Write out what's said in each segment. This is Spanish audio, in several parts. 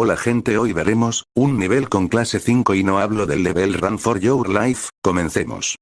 Hola gente hoy veremos, un nivel con clase 5 y no hablo del level Run for Your Life, comencemos.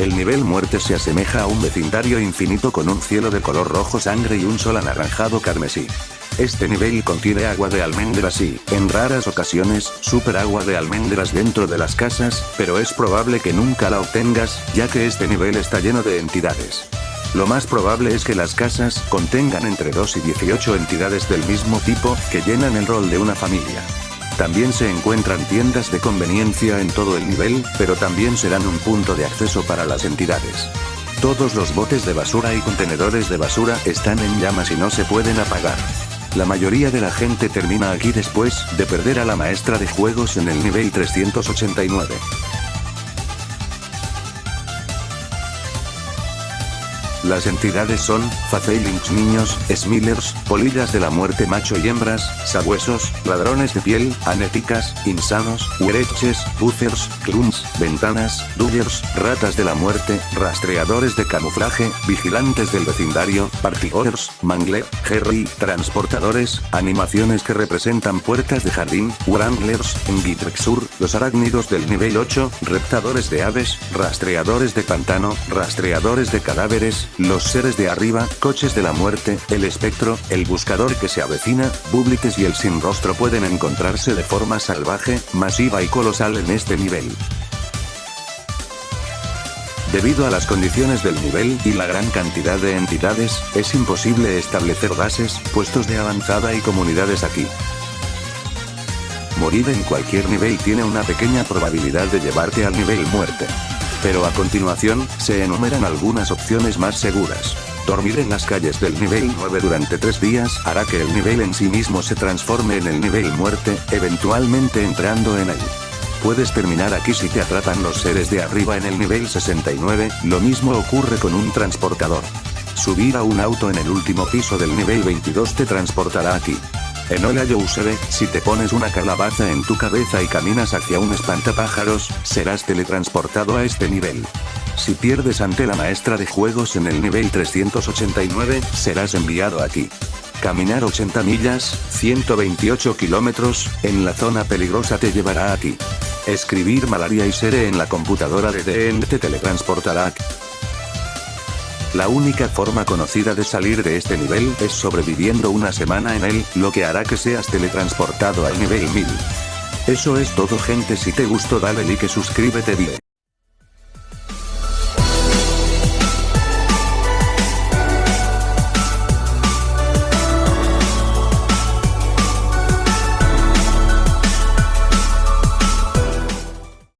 El nivel muerte se asemeja a un vecindario infinito con un cielo de color rojo sangre y un sol anaranjado carmesí. Este nivel contiene agua de almendras y, en raras ocasiones, super agua de almendras dentro de las casas, pero es probable que nunca la obtengas, ya que este nivel está lleno de entidades. Lo más probable es que las casas contengan entre 2 y 18 entidades del mismo tipo, que llenan el rol de una familia. También se encuentran tiendas de conveniencia en todo el nivel, pero también serán un punto de acceso para las entidades. Todos los botes de basura y contenedores de basura están en llamas y no se pueden apagar. La mayoría de la gente termina aquí después de perder a la maestra de juegos en el nivel 389. Las entidades son, Facelings niños, Smillers, polillas de la muerte macho y hembras, sabuesos, ladrones de piel, anéticas, insanos, huereches, buzzers, cluns, ventanas, dullers, ratas de la muerte, rastreadores de camuflaje, vigilantes del vecindario, partygoers, mangler, Jerry, transportadores, animaciones que representan puertas de jardín, wranglers, en Gitrexur, los arácnidos del nivel 8, reptadores de aves, rastreadores de pantano, rastreadores de cadáveres, los seres de arriba, coches de la muerte, el espectro, el buscador que se avecina, bublites y el sin rostro pueden encontrarse de forma salvaje, masiva y colosal en este nivel. Debido a las condiciones del nivel y la gran cantidad de entidades, es imposible establecer bases, puestos de avanzada y comunidades aquí. Morir en cualquier nivel tiene una pequeña probabilidad de llevarte al nivel muerte. Pero a continuación, se enumeran algunas opciones más seguras. Dormir en las calles del nivel 9 durante 3 días hará que el nivel en sí mismo se transforme en el nivel muerte, eventualmente entrando en él. Puedes terminar aquí si te atrapan los seres de arriba en el nivel 69, lo mismo ocurre con un transportador. Subir a un auto en el último piso del nivel 22 te transportará aquí. En Hola Yousebe, si te pones una calabaza en tu cabeza y caminas hacia un espantapájaros, serás teletransportado a este nivel. Si pierdes ante la maestra de juegos en el nivel 389, serás enviado aquí. Caminar 80 millas, 128 kilómetros, en la zona peligrosa te llevará aquí. Escribir malaria y sere en la computadora de DN te teletransportará. La única forma conocida de salir de este nivel es sobreviviendo una semana en él, lo que hará que seas teletransportado al nivel 1000. Eso es todo gente si te gustó dale like suscríbete bien.